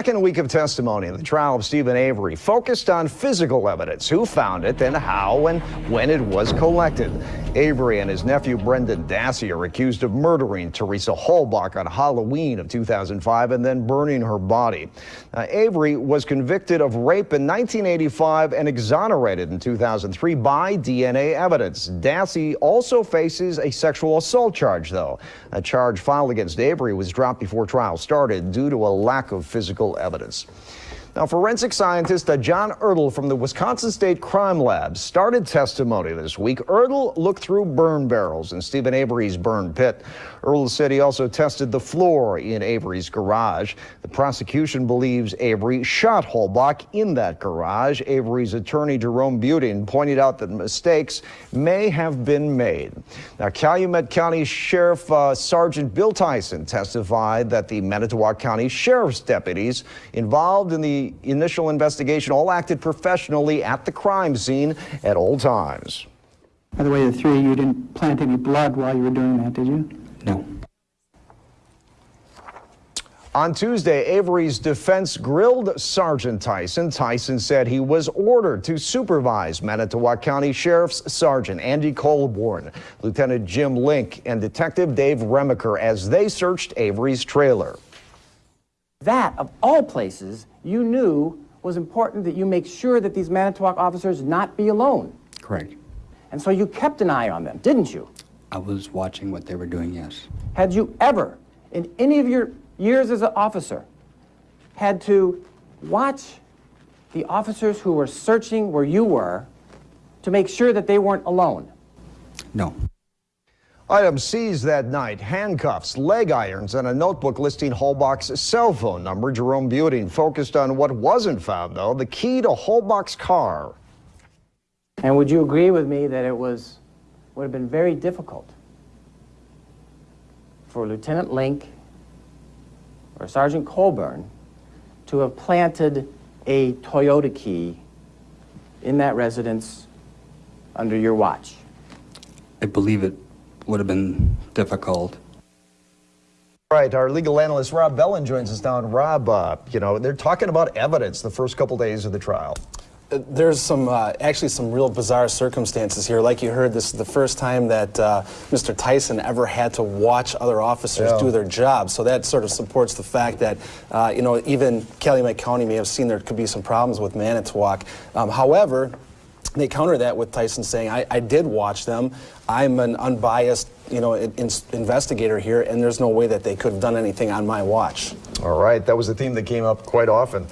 Second week of testimony in the trial of Steven Avery focused on physical evidence, who found it and how and when it was collected. Avery and his nephew Brendan Dassey are accused of murdering Teresa Halbach on Halloween of 2005 and then burning her body. Now, Avery was convicted of rape in 1985 and exonerated in 2003 by DNA evidence. Dassey also faces a sexual assault charge, though. A charge filed against Avery was dropped before trial started due to a lack of physical evidence. Now, forensic scientist John Ertl from the Wisconsin State Crime Lab started testimony this week. Ertl looked through burn barrels in Steven Avery's burn pit. Ertl said he also tested the floor in Avery's garage. The prosecution believes Avery shot Halbach in that garage. Avery's attorney Jerome Buting pointed out that mistakes may have been made. Now, Calumet County Sheriff uh, Sergeant Bill Tyson testified that the Manitowoc County Sheriff's deputies involved in the initial investigation all acted professionally at the crime scene at all times. By the way, the three, you didn't plant any blood while you were doing that, did you? No. On Tuesday, Avery's defense grilled Sergeant Tyson. Tyson said he was ordered to supervise Manitowoc County Sheriff's Sergeant Andy Colborn, Lieutenant Jim Lenk, and Detective Dave Remiker as they searched Avery's trailer. That, of all places, you knew was important that you make sure that these Manitowoc officers not be alone. Correct. And so you kept an eye on them, didn't you? I was watching what they were doing, yes. Had you ever, in any of your years as an officer, had to watch the officers who were searching where you were to make sure that they weren't alone? No. Items seized that night, handcuffs, leg irons, and a notebook listing Halbach's cell phone number. Jerome Buting focused on what wasn't found, though, the key to Halbach's car. And would you agree with me that it was, would have been very difficult for Lieutenant Lenk or Sergeant Colborn to have planted a Toyota key in that residence under your watch? I believe it would have been difficult. Right, our legal analyst Rob Bellin joins us now. And Rob, uh, you know, they're talking about evidence the first couple days of the trial. Uh, there's some, uh, actually some real bizarre circumstances here. Like you heard, this is the first time that uh, Mr. Tyson ever had to watch other officers yeah. do their job. So that sort of supports the fact that, uh, you know, even Calumet County may have seen there could be some problems with Manitowoc. Um, however, they counter that with Tyson saying, I, I did watch them. I'm an unbiased, you know, in, investigator here, and there's no way that they could have done anything on my watch. All right, that was a theme that came up quite often.